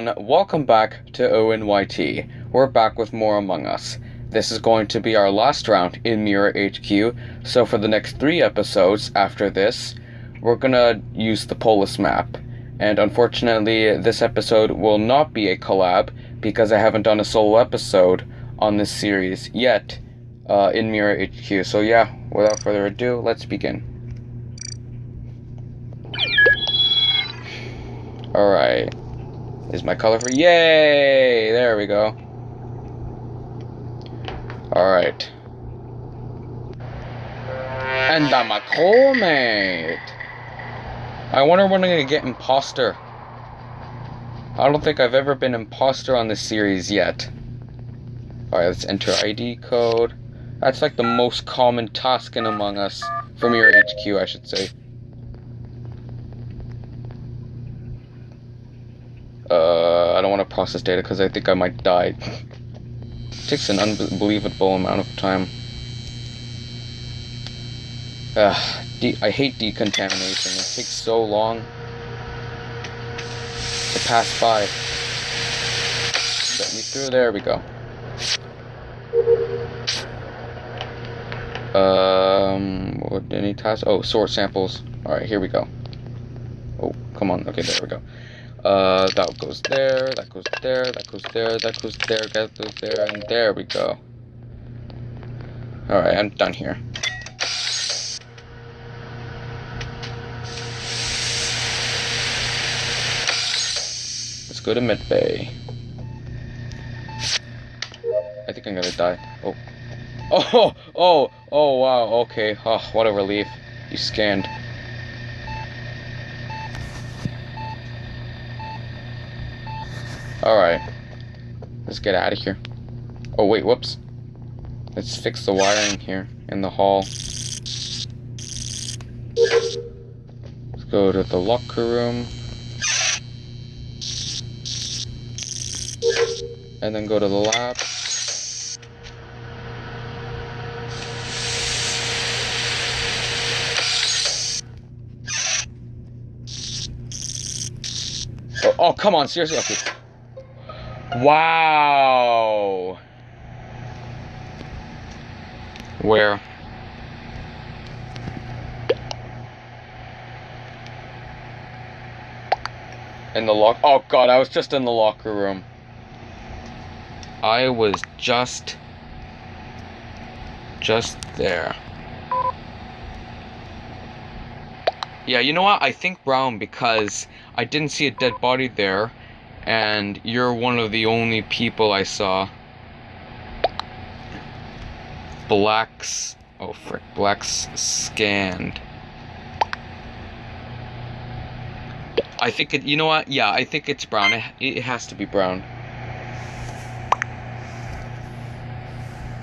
everyone, welcome back to ONYT. We're back with more Among Us. This is going to be our last round in Mira HQ, so for the next three episodes after this, we're gonna use the Polus map. And unfortunately, this episode will not be a collab because I haven't done a solo episode on this series yet uh, in Mira HQ. So yeah, without further ado, let's begin. Alright. Is my color for yay? There we go. Alright. And I'm a co-mate. I wonder when I'm gonna get imposter. I don't think I've ever been imposter on this series yet. Alright, let's enter ID code. That's like the most common task in Among Us. From your HQ, I should say. Uh, I don't want to process data because I think I might die. It takes an unbelievable amount of time. Ugh, I hate decontamination. It takes so long to pass by. Let me through. There we go. Um, what any tasks? Oh, sort samples. All right, here we go. Oh, come on. Okay, there we go. Uh, that goes there, that goes there, that goes there, that goes there, that goes there, and there we go. Alright, I'm done here. Let's go to Medbay. I think I'm gonna die. Oh. Oh, oh, oh, wow, okay. Oh, what a relief. You scanned. Alright. Let's get out of here. Oh, wait, whoops. Let's fix the wiring here in the hall. Let's go to the locker room. And then go to the lab. Oh, oh come on, seriously? Okay. Wow. Where? In the lock. Oh god, I was just in the locker room. I was just. Just there. Yeah, you know what? I think brown because I didn't see a dead body there and you're one of the only people I saw. Blacks. Oh, frick. Blacks scanned. I think it. You know what? Yeah, I think it's brown. It, it has to be brown.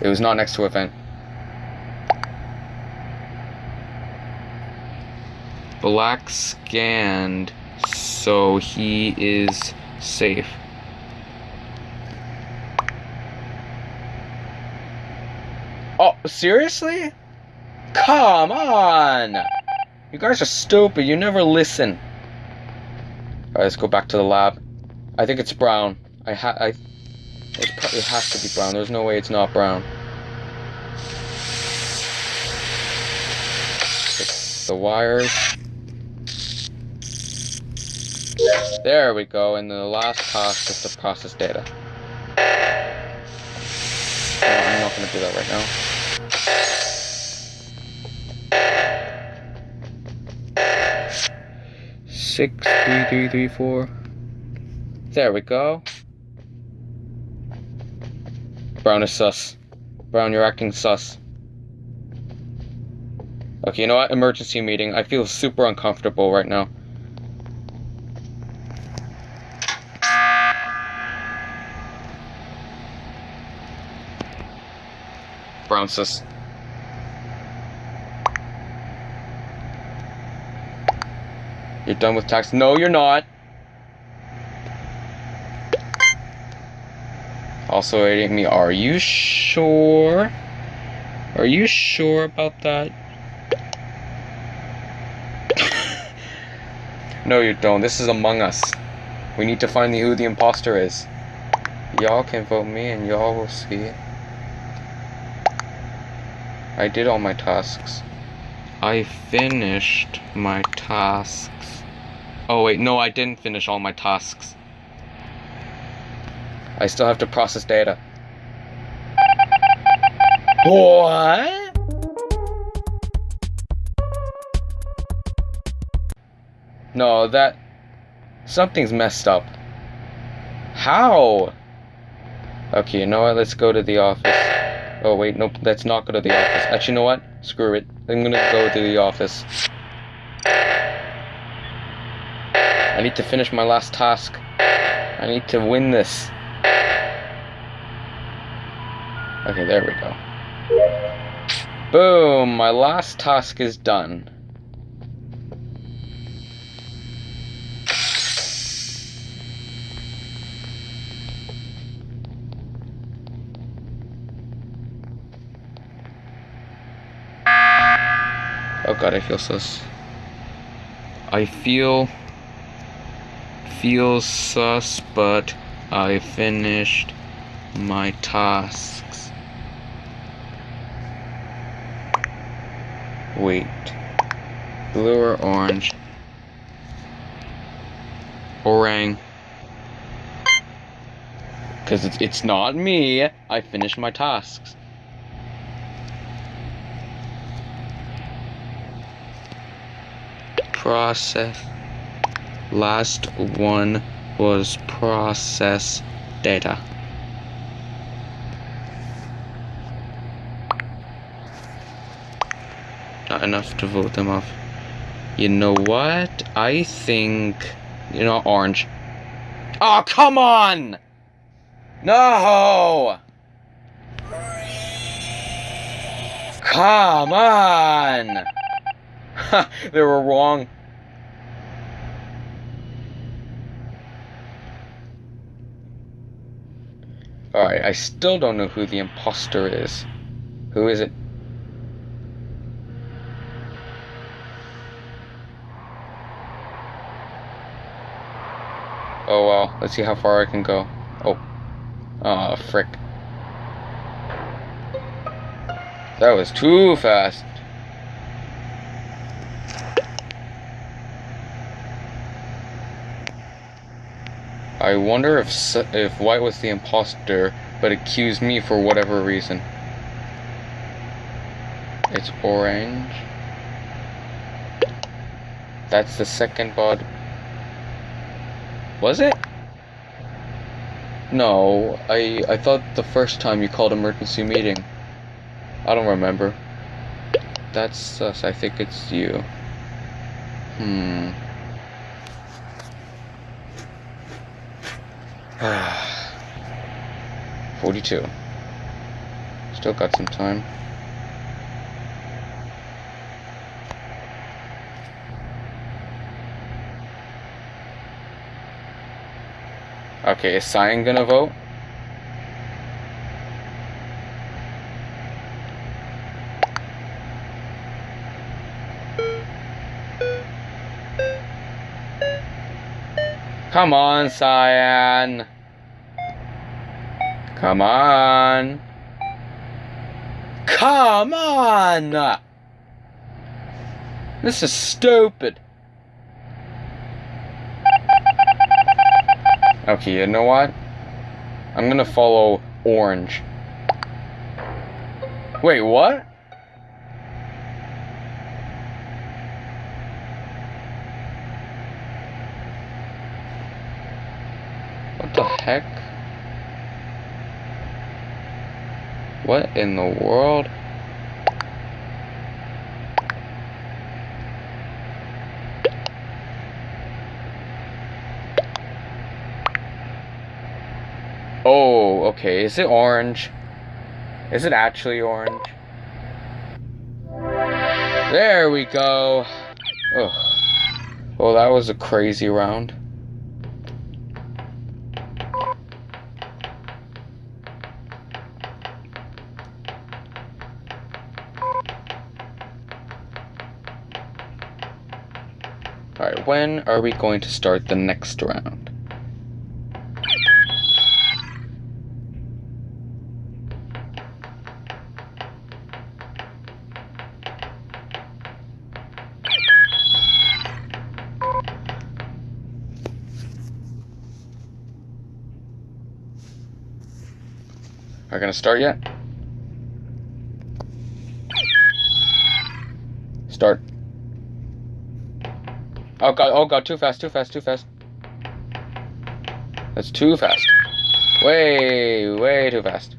It was not next to a vent. Black scanned, so he is safe. Oh, seriously? Come on! You guys are stupid. You never listen. Alright, let's go back to the lab. I think it's brown. I ha I it probably has to be brown. There's no way it's not brown. The wires. There we go, and the last task is to process data. Oh, I'm not going to do that right now. Six, three, three, three, four. There we go. Brown is sus. Brown, you're acting sus. Okay, you know what? Emergency meeting. I feel super uncomfortable right now. Brownsis. You're done with tax? No, you're not. Also aiding me. Are you sure? Are you sure about that? no, you don't. This is Among Us. We need to find who the imposter is. Y'all can vote me and y'all will see it. I did all my tasks. I finished my tasks. Oh wait, no, I didn't finish all my tasks. I still have to process data. What? No, that... Something's messed up. How? Okay, you know what? Let's go to the office. Oh, wait, nope, let's not go to the office. Actually, you know what? Screw it. I'm gonna go to the office. I need to finish my last task. I need to win this. Okay, there we go. Boom! My last task is done. God, I feel sus. I feel... Feel sus, but I finished my tasks. Wait. Blue or orange? Orang. Because it's, it's not me. I finished my tasks. Process. Last one was process data. Not enough to vote them off. You know what? I think... You know, orange. Oh, come on! No! Come on! they were wrong. Alright, I still don't know who the imposter is. Who is it? Oh well, let's see how far I can go. Oh. Oh, frick. That was too fast. I wonder if if White was the imposter, but accused me for whatever reason. It's orange. That's the second bod. Was it? No, I I thought the first time you called emergency meeting. I don't remember. That's sus. I think it's you. Hmm. 42. Still got some time. Okay, is Cyan gonna vote? Come on, Cyan. Come on. Come on! This is stupid. Okay, you know what? I'm gonna follow orange. Wait, what? What the heck? What in the world? Oh, okay. Is it orange? Is it actually orange? There we go. Oh, well, that was a crazy round. Empire. When are we going to start the next round? Are we gonna start yet? Oh god, oh god, too fast, too fast, too fast. That's too fast. Way, way too fast.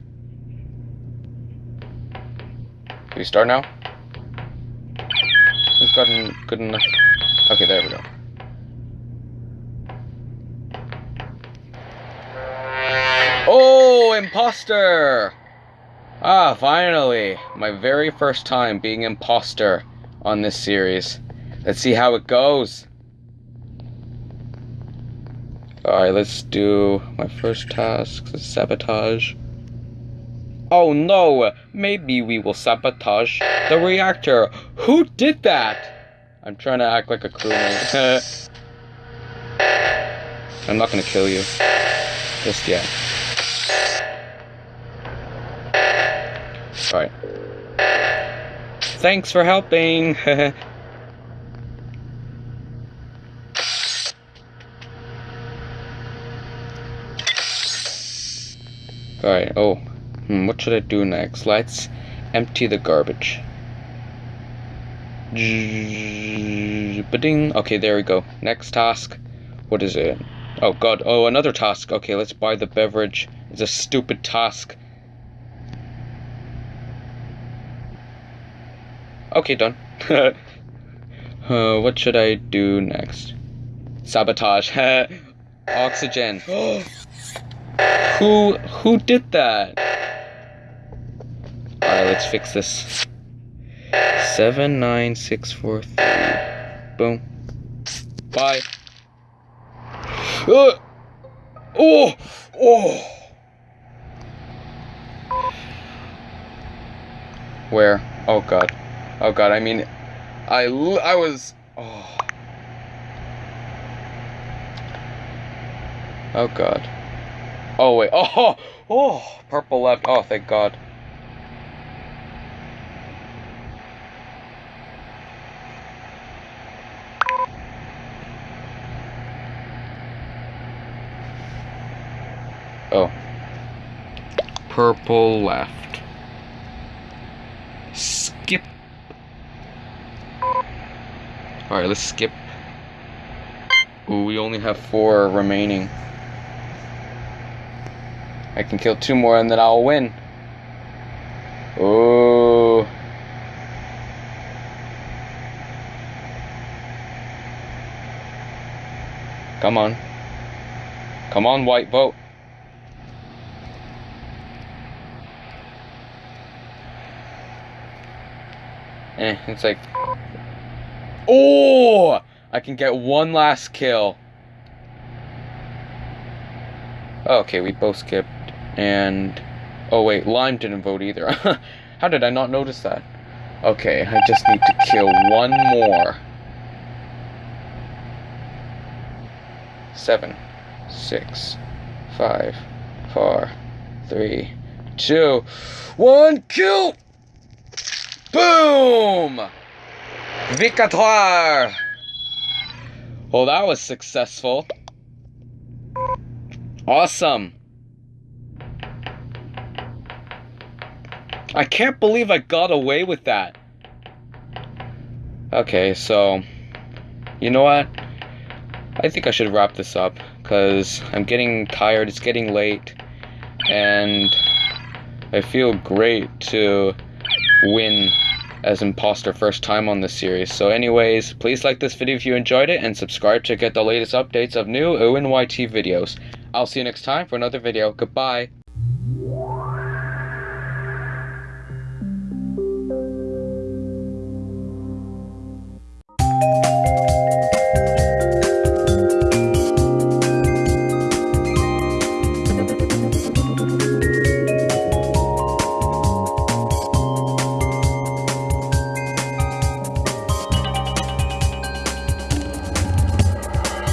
Do we start now? It's gotten good enough. Okay, there we go. Oh, imposter! Ah, finally! My very first time being imposter on this series. Let's see how it goes. Alright, let's do my first task, sabotage. Oh no! Maybe we will sabotage the reactor. Who did that? I'm trying to act like a crewmate. I'm not gonna kill you. Just yet. Alright. Thanks for helping! Alright, oh. Hmm, what should I do next? Let's empty the garbage. Ba-ding. Okay, there we go. Next task. What is it? Oh god. Oh, another task. Okay, let's buy the beverage. It's a stupid task. Okay, done. uh, what should I do next? Sabotage. Oxygen. Who who did that? Alright, let's fix this. Seven nine six four three. Boom. Bye. Uh, oh! Oh! Where? Oh god. Oh god, I mean, I, I was, oh. Oh god. Oh wait, oh, oh, oh, purple left, oh thank god. Oh. Purple left. Skip Alright, let's skip. Ooh, we only have four remaining. I can kill two more and then I'll win. Ooh. Come on. Come on, white boat. Eh, it's like Oh! I can get one last kill. Okay, we both skipped. And... Oh wait, Lime didn't vote either. How did I not notice that? Okay, I just need to kill one more. Seven, six, five, four, three, two, one, kill! Boom! Victoire! Well, that was successful. Awesome. I can't believe I got away with that. Okay, so, you know what? I think I should wrap this up, because I'm getting tired, it's getting late, and I feel great to win as imposter first time on this series. So anyways, please like this video if you enjoyed it and subscribe to get the latest updates of new ONYT videos. I'll see you next time for another video. Goodbye.